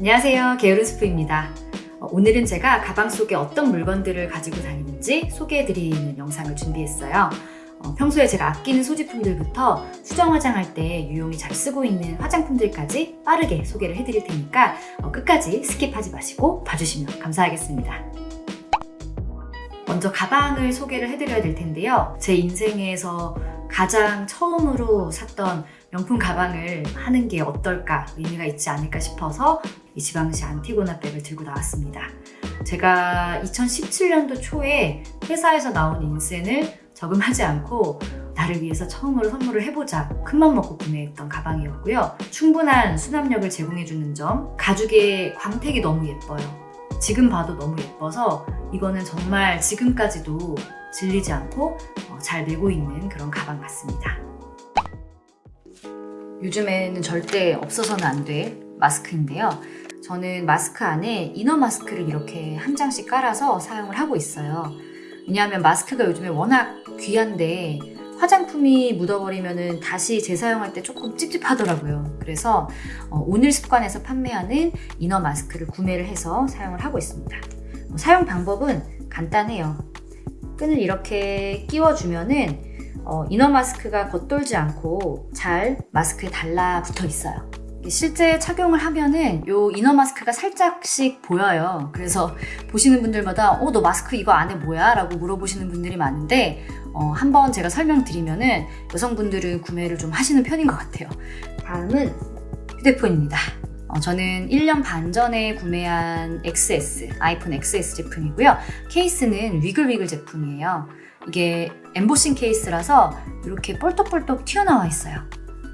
안녕하세요. 게으른 스프입니다. 어, 오늘은 제가 가방 속에 어떤 물건들을 가지고 다니는지 소개해드리는 영상을 준비했어요. 어, 평소에 제가 아끼는 소지품들부터 수정 화장할 때 유용히 잘 쓰고 있는 화장품들까지 빠르게 소개를 해드릴 테니까 어, 끝까지 skip하지 마시고 봐주시면 감사하겠습니다. 먼저 가방을 소개를 해드려야 될 텐데요. 제 인생에서 가장 처음으로 샀던 명품 가방을 하는 게 어떨까 의미가 있지 않을까 싶어서 이 지방시 안티고나 백을 들고 나왔습니다. 제가 2017년도 초에 회사에서 나온 인센을 저금하지 않고 나를 위해서 처음으로 선물을 해보자 큰맘 먹고 구매했던 가방이었고요. 충분한 수납력을 제공해주는 점 가죽의 광택이 너무 예뻐요. 지금 봐도 너무 예뻐서 이거는 정말 지금까지도 질리지 않고 어, 잘 메고 있는 그런 가방 같습니다. 요즘에는 절대 없어서는 안 될 마스크인데요. 저는 마스크 안에 이너 마스크를 이렇게 한 장씩 깔아서 사용을 하고 있어요. 왜냐하면 마스크가 요즘에 워낙 귀한데 화장품이 묻어버리면 다시 재사용할 때 조금 찝찝하더라고요. 그래서 어, 오늘 습관에서 판매하는 이너 마스크를 구매를 해서 사용을 하고 있습니다. 어, 사용 방법은 간단해요. 끈을 이렇게 끼워주면은 어, 이너 마스크가 겉돌지 않고 잘 마스크에 달라붙어 있어요. 실제 착용을 하면은 요 이너 마스크가 살짝씩 보여요. 그래서 보시는 분들마다 어, 너 마스크 이거 안에 뭐야? 라고 물어보시는 분들이 많은데 어, 한번 제가 설명드리면은 여성분들은 구매를 좀 하시는 편인 것 같아요. 다음은 휴대폰입니다. 어, 저는 1년 반 전에 구매한 XS, 아이폰 XS 제품이고요. 케이스는 위글위글 제품이에요. 이게 엠보싱 케이스라서 이렇게 볼떡볼떡 튀어나와 있어요.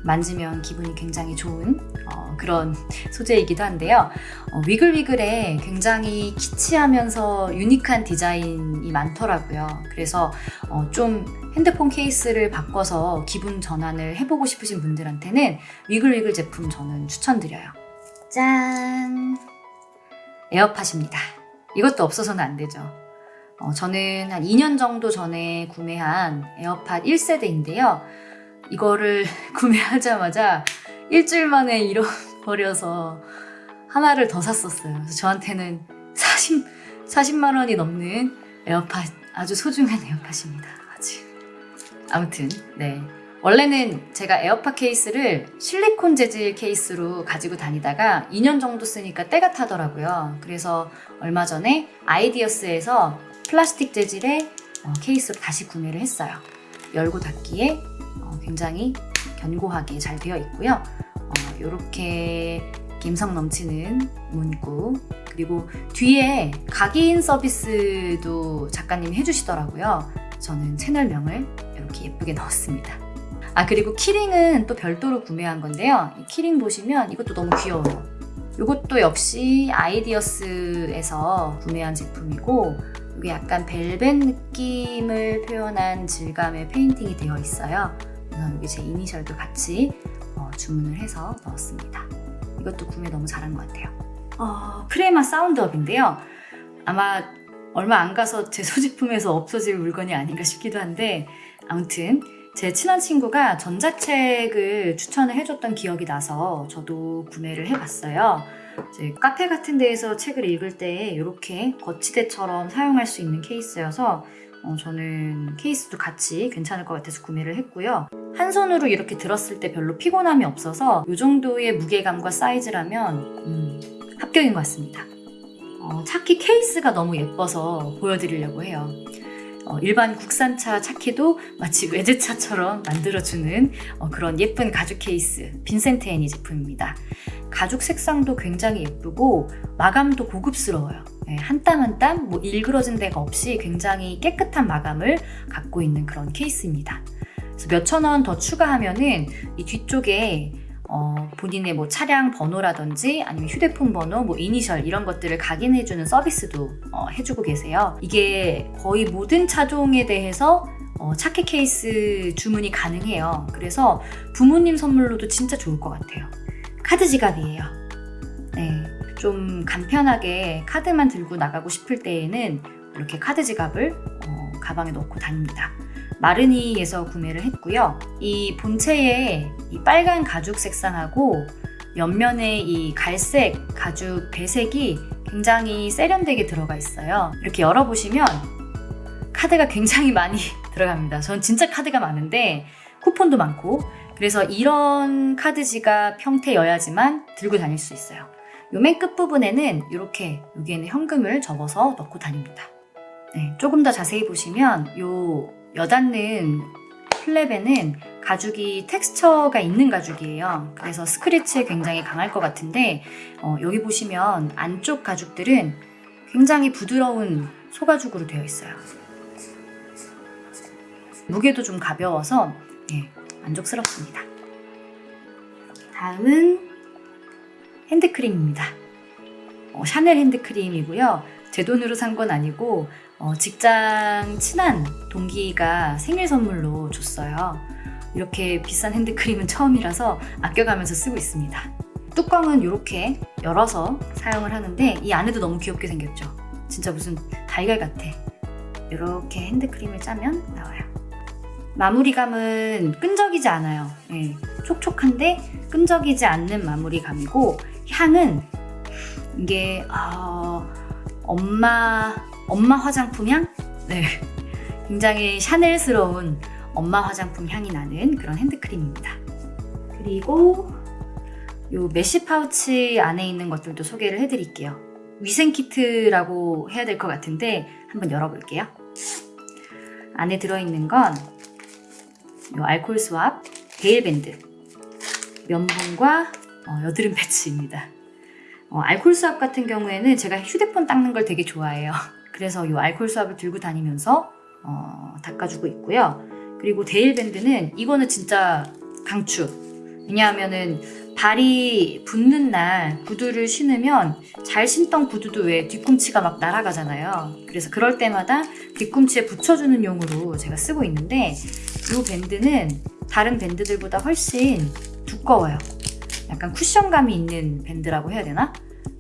만지면 기분이 굉장히 좋은 어, 그런 소재이기도 한데요. 어, 위글위글에 굉장히 키치하면서 유니크한 디자인이 많더라고요. 그래서 어, 좀 핸드폰 케이스를 바꿔서 기분 전환을 해보고 싶으신 분들한테는 위글위글 제품 저는 추천드려요. 짠! 에어팟입니다. 이것도 없어서는 안 되죠. 어, 저는 한 2년 정도 전에 구매한 에어팟 1세대인데요. 이거를 구매하자마자 일주일 만에 잃어버려서 하나를 더 샀었어요. 그래서 저한테는 40, 40만 원이 넘는 에어팟, 아주 소중한 에어팟입니다. 아무튼, 네. 원래는 제가 에어팟 케이스를 실리콘 재질 케이스로 가지고 다니다가 2년 정도 쓰니까 때가 타더라고요. 그래서 얼마 전에 아이디어스에서 플라스틱 재질의 어, 케이스로 다시 구매를 했어요. 열고 닫기에 어, 굉장히 견고하게 잘 되어 있고요. 이렇게 어, 감성 넘치는 문구 그리고 뒤에 각인 서비스도 작가님이 해주시더라고요. 저는 채널명을 이렇게 예쁘게 넣었습니다. 아 그리고 키링은 또 별도로 구매한 건데요. 이 키링 보시면 이것도 너무 귀여워요. 이것도 역시 아이디어스에서 구매한 제품이고 이게 약간 벨벳 느낌을 표현한 질감의 페인팅이 되어 있어요. 그래서 여기 제 이니셜도 같이 어, 주문을 해서 넣었습니다. 이것도 구매 너무 잘한 것 같아요. 어, 프레마 사운드업인데요. 아마 얼마 안 가서 제 소지품에서 없어질 물건이 아닌가 싶기도 한데 아무튼 제 친한 친구가 전자책을 추천을 해줬던 기억이 나서 저도 구매를 해봤어요. 카페 같은 데에서 책을 읽을 때 이렇게 거치대처럼 사용할 수 있는 케이스여서 어, 저는 케이스도 같이 괜찮을 것 같아서 구매를 했고요. 한 손으로 이렇게 들었을 때 별로 피곤함이 없어서 이 정도의 무게감과 사이즈라면 음, 합격인 것 같습니다. 어, 차키 케이스가 너무 예뻐서 보여드리려고 해요. 어, 일반 국산차 차키도 마치 외제차처럼 만들어주는 어, 그런 예쁜 가죽 케이스 빈센트 애니 제품입니다. 가죽 색상도 굉장히 예쁘고 마감도 고급스러워요. 네, 한땀 한땀 뭐 일그러진 데가 없이 굉장히 깨끗한 마감을 갖고 있는 그런 케이스입니다. 그래서 몇천 원 더 추가하면은 이 뒤쪽에 어, 본인의 뭐 차량 번호라든지 아니면 휴대폰 번호, 뭐 이니셜 이런 것들을 각인해주는 서비스도 어, 해주고 계세요. 이게 거의 모든 차종에 대해서 어, 차키 케이스 주문이 가능해요. 그래서 부모님 선물로도 진짜 좋을 것 같아요. 카드 지갑이에요. 네, 좀 간편하게 카드만 들고 나가고 싶을 때에는 이렇게 카드 지갑을 어, 가방에 넣고 다닙니다. 마르니에서 구매를 했고요. 이 본체에 이 빨간 가죽 색상하고 옆면에 이 갈색 가죽 배색이 굉장히 세련되게 들어가 있어요. 이렇게 열어보시면 카드가 굉장히 많이 들어갑니다. 전 진짜 카드가 많은데 쿠폰도 많고 그래서 이런 카드 지갑 형태여야지만 들고 다닐 수 있어요. 요 맨 끝부분에는 이렇게 여기에는 현금을 접어서 넣고 다닙니다. 네, 조금 더 자세히 보시면 요 여닫는 플랩에는 가죽이 텍스처가 있는 가죽이에요. 그래서 스크래치에 굉장히 강할 것 같은데 어, 여기 보시면 안쪽 가죽들은 굉장히 부드러운 소가죽으로 되어 있어요. 무게도 좀 가벼워서 예, 만족스럽습니다. 다음은 핸드크림입니다. 어, 샤넬 핸드크림이고요. 제 돈으로 산 건 아니고 어, 직장 친한 동기가 생일 선물로 줬어요. 이렇게 비싼 핸드크림은 처음이라서 아껴가면서 쓰고 있습니다. 뚜껑은 이렇게 열어서 사용을 하는데 이 안에도 너무 귀엽게 생겼죠. 진짜 무슨 달걀 같아. 이렇게 핸드크림을 짜면 나와요. 마무리감은 끈적이지 않아요. 예, 촉촉한데 끈적이지 않는 마무리감이고 향은 이게 어, 엄마 엄마 화장품 향? 네, 굉장히 샤넬스러운 엄마 화장품 향이 나는 그런 핸드크림입니다. 그리고 요 메쉬 파우치 안에 있는 것들도 소개를 해드릴게요. 위생 키트라고 해야 될 것 같은데 한번 열어볼게요. 안에 들어있는 건요 알콜 swab 대일밴드 면봉과 어, 여드름 패치입니다. 어, 알콜 swab 같은 경우에는 제가 휴대폰 닦는 걸 되게 좋아해요. 그래서 이 알콜 swab을 들고 다니면서 어, 닦아주고 있고요. 그리고 대일밴드는 이거는 진짜 강추. 왜냐하면은 발이 붓는 날 구두를 신으면 잘 신던 구두도 왜 뒤꿈치가 막 날아가잖아요. 그래서 그럴 때마다 뒤꿈치에 붙여주는 용으로 제가 쓰고 있는데 이 밴드는 다른 밴드들보다 훨씬 두꺼워요. 약간 쿠션감이 있는 밴드라고 해야 되나?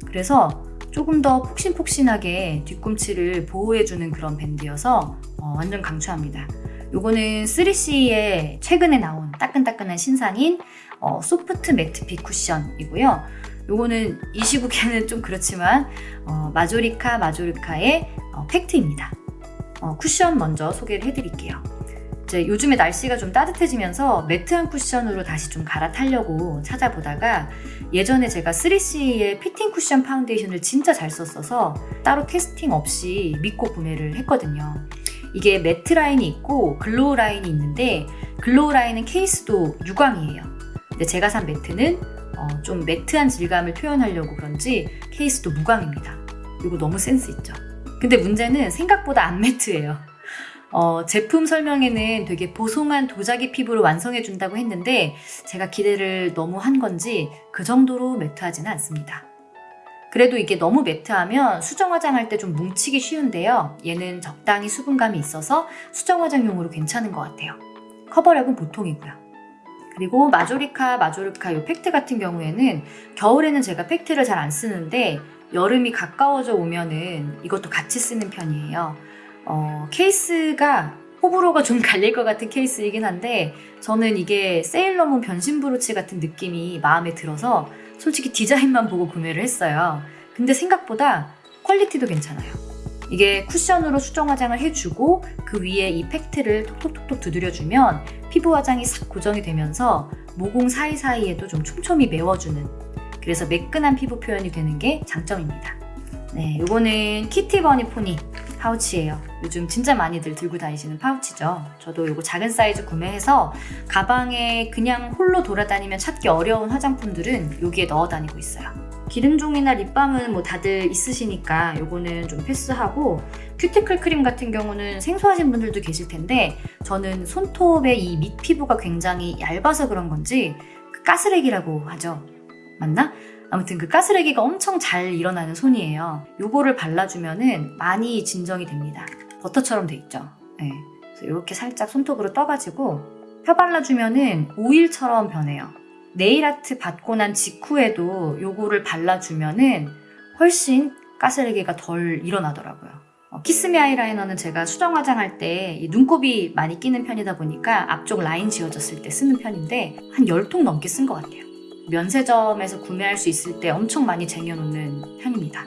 그래서 조금 더 폭신폭신하게 뒤꿈치를 보호해주는 그런 밴드여서 어, 완전 강추합니다. 요거는 3CE의 최근에 나온 따끈따끈한 신상인 어, 소프트 매트핏 쿠션이고요. 요거는 이 시국에는 좀 그렇지만 어, 마조리카 마조리카의 어, 팩트입니다. 어, 쿠션 먼저 소개를 해드릴게요. 이제 요즘에 날씨가 좀 따뜻해지면서 매트한 쿠션으로 다시 좀 갈아타려고 찾아보다가 예전에 제가 3CE의 피팅 쿠션 파운데이션을 진짜 잘 썼어서 따로 testing 없이 믿고 구매를 했거든요. 이게 매트 라인이 있고 glow 라인이 있는데 glow 라인은 케이스도 유광이에요. 근데 제가 산 매트는 어, 좀 매트한 질감을 표현하려고 그런지 케이스도 무광입니다. 이거 너무 센스 있죠? 근데 문제는 생각보다 안 매트해요. 어, 제품 설명에는 되게 보송한 도자기 피부로 완성해 준다고 했는데 제가 기대를 너무 한 건지 그 정도로 매트하지는 않습니다. 그래도 이게 너무 매트하면 수정 화장할 때 좀 뭉치기 쉬운데요. 얘는 적당히 수분감이 있어서 수정 화장용으로 괜찮은 것 같아요. 커버력은 보통이고요. 그리고 마조리카, 마조리카 이 팩트 같은 경우에는 겨울에는 제가 팩트를 잘 안 쓰는데 여름이 가까워져 오면은 이것도 같이 쓰는 편이에요. 어, 케이스가 호불호가 좀 갈릴 것 같은 케이스이긴 한데 저는 이게 세일러문 변신 브로치 같은 느낌이 마음에 들어서 솔직히 디자인만 보고 구매를 했어요. 근데 생각보다 quality도 괜찮아요. 이게 쿠션으로 수정 화장을 해주고 그 위에 이 팩트를 톡톡톡톡 두드려주면 피부 화장이 싹 고정이 되면서 모공 사이사이에도 좀 촘촘히 메워주는 그래서 매끈한 피부 표현이 되는 게 장점입니다. 네, 이거는 키티 버니 포니 파우치예요. 요즘 진짜 많이들 들고 다니시는 파우치죠. 저도 이거 작은 사이즈 구매해서 가방에 그냥 홀로 돌아다니면 찾기 어려운 화장품들은 여기에 넣어 다니고 있어요. 기름종이나 립밤은 뭐 다들 있으시니까 요거는 좀 패스하고 큐티클 크림 같은 경우는 생소하신 분들도 계실 텐데 저는 손톱의 이 밑 피부가 굉장히 얇아서 그런 건지 그 가스렉이라고 하죠. 맞나? 아무튼 그 가스레기가 엄청 잘 일어나는 손이에요. 요거를 발라주면 은 많이 진정이 됩니다. 버터처럼 돼 있죠. 네. 이렇게 살짝 손톱으로 떠가지고 펴 발라주면 은 오일처럼 변해요. 네일아트 받고 난 직후에도 요거를 발라주면 은 훨씬 가스레기가 덜 일어나더라고요. 어, 키스미 아이라이너는 제가 수정 화장할 때 눈곱이 많이 끼는 편이다 보니까 앞쪽 라인 지워졌을 때 쓰는 편인데 한 10통 넘게 쓴 것 같아요. 면세점에서 구매할 수 있을 때 엄청 많이 쟁여놓는 편입니다.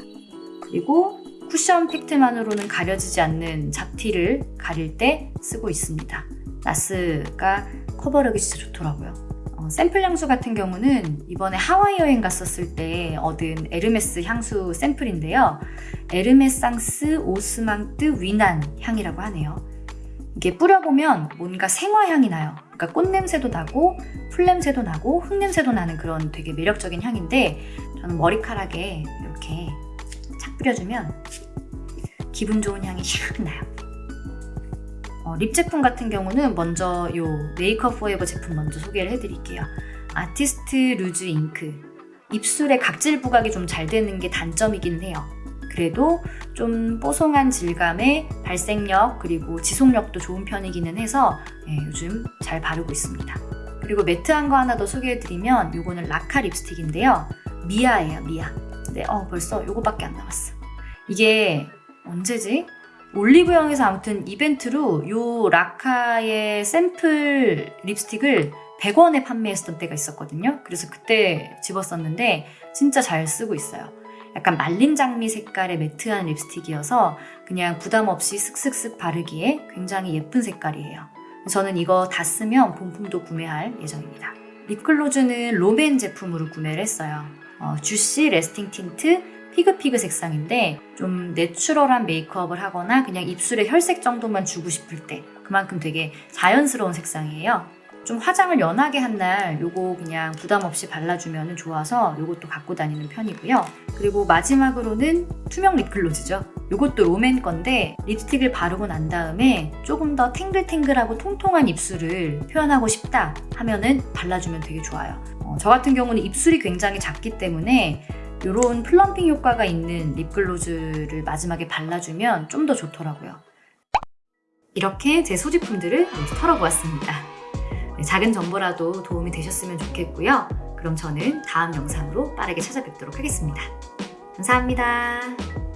그리고 쿠션 팩트만으로는 가려지지 않는 잡티를 가릴 때 쓰고 있습니다. 나스가 커버력이 진짜 좋더라고요. 어, 샘플 향수 같은 경우는 이번에 하와이 여행 갔었을 때 얻은 에르메스 향수 샘플인데요. 에르메상스 오스망트 위난 향이라고 하네요. 이게 뿌려보면 뭔가 생화향이 나요. 그러니까 꽃냄새도 나고 풀냄새도 나고 흙냄새도 나는 그런 되게 매력적인 향인데 저는 머리카락에 이렇게 착 뿌려주면 기분 좋은 향이 샥 나요. 어, 립 제품 같은 경우는 먼저 요 메이크업 포에버 제품 먼저 소개를 해드릴게요. 아티스트 루즈 잉크. 입술에 각질 부각이 좀 잘 되는 게 단점이긴 해요. 그래도 좀 뽀송한 질감에 발색력 그리고 지속력도 좋은 편이기는 해서 예, 요즘 잘 바르고 있습니다. 그리고 매트한 거 하나 더 소개해드리면 요거는 라카 립스틱인데요. 미아예요, 미아. 근데 어, 벌써 요거밖에 안 남았어. 이게 언제지? 올리브영에서 아무튼 이벤트로 요 라카의 샘플 립스틱을 100원에 판매했었던 때가 있었거든요. 그래서 그때 집었었는데 진짜 잘 쓰고 있어요. 약간 말린 장미 색깔의 매트한 립스틱이어서 그냥 부담 없이 슥슥슥 바르기에 굉장히 예쁜 색깔이에요. 저는 이거 다 쓰면 본품도 구매할 예정입니다. 립글로즈는 롬앤 제품으로 구매를 했어요. 어, 쥬시 래스팅 틴트 피그피그 색상인데 좀 내추럴한 메이크업을 하거나 그냥 입술에 혈색 정도만 주고 싶을 때 그만큼 되게 자연스러운 색상이에요. 좀 화장을 연하게 한 날 요거 그냥 부담 없이 발라주면 좋아서 요것도 갖고 다니는 편이고요. 그리고 마지막으로는 투명 립글로즈죠. 요것도 롬앤 건데 립스틱을 바르고 난 다음에 조금 더 탱글탱글하고 통통한 입술을 표현하고 싶다 하면은 발라주면 되게 좋아요. 어, 저 같은 경우는 입술이 굉장히 작기 때문에 이런 plumping 효과가 있는 립글로즈를 마지막에 발라주면 좀 더 좋더라고요. 이렇게 제 소지품들을 털어보았습니다. 네, 작은 정보라도 도움이 되셨으면 좋겠고요. 그럼 저는 다음 영상으로 빠르게 찾아뵙도록 하겠습니다. 감사합니다.